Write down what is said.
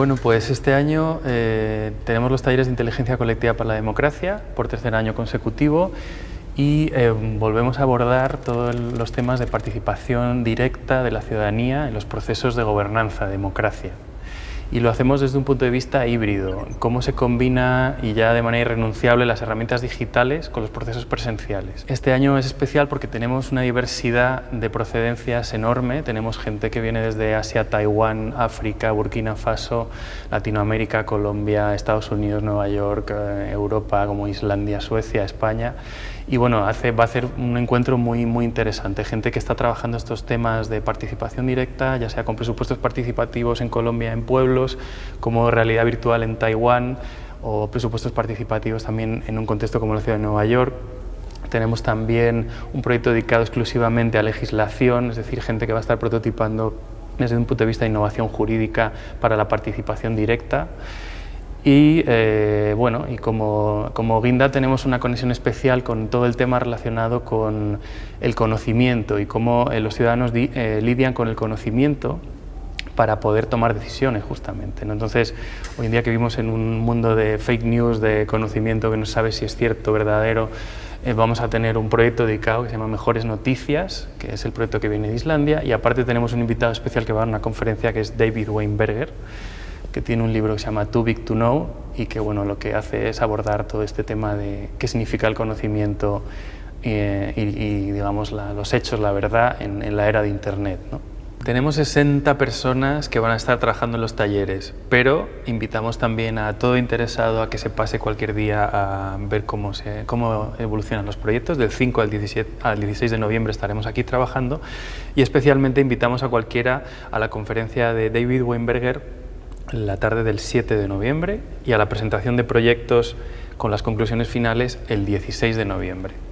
Bueno, pues este año eh, tenemos los talleres de inteligencia colectiva para la democracia por tercer año consecutivo y eh, volvemos a abordar todos los temas de participación directa de la ciudadanía en los procesos de gobernanza, democracia y lo hacemos desde un punto de vista híbrido, cómo se combina y ya de manera irrenunciable las herramientas digitales con los procesos presenciales. Este año es especial porque tenemos una diversidad de procedencias enorme, tenemos gente que viene desde Asia, Taiwán, África, Burkina Faso, Latinoamérica, Colombia, Estados Unidos, Nueva York, eh, Europa como Islandia, Suecia, España. Y bueno, va a ser un encuentro muy, muy interesante, gente que está trabajando estos temas de participación directa, ya sea con presupuestos participativos en Colombia, en como realidad virtual en Taiwán, o presupuestos participativos también en un contexto como la ciudad de Nueva York. Tenemos también un proyecto dedicado exclusivamente a legislación, es decir, gente que va a estar prototipando desde un punto de vista de innovación jurídica para la participación directa. Y eh, bueno, y como, como, Guinda tenemos una conexión especial con todo el tema relacionado con el conocimiento y cómo eh, los ciudadanos eh, lidian con el conocimiento para poder tomar decisiones justamente. Entonces, hoy en día que vivimos en un mundo de fake news, de conocimiento que no sabe si es cierto o verdadero, vamos a tener un proyecto dedicado que se llama Mejores Noticias, que es el proyecto que viene de Islandia, y aparte tenemos un invitado especial que va a una conferencia que es David Weinberger, que tiene un libro que se llama Too Big to Know y que bueno, lo que hace es abordar todo este tema de qué significa el conocimiento eh, y, digamos, los hechos, la verdad, en, la era de Internet. ¿no? Tenemos 60 personas que van a estar trabajando en los talleres, pero invitamos también a todo interesado a que se pase cualquier día a ver cómo, se, cómo evolucionan los proyectos. Del 5 al, 17, al 16 de noviembre estaremos aquí trabajando y especialmente invitamos a cualquiera a la conferencia de David Weinberger la tarde del 7 de noviembre y a la presentación de proyectos con las conclusiones finales el 16 de noviembre.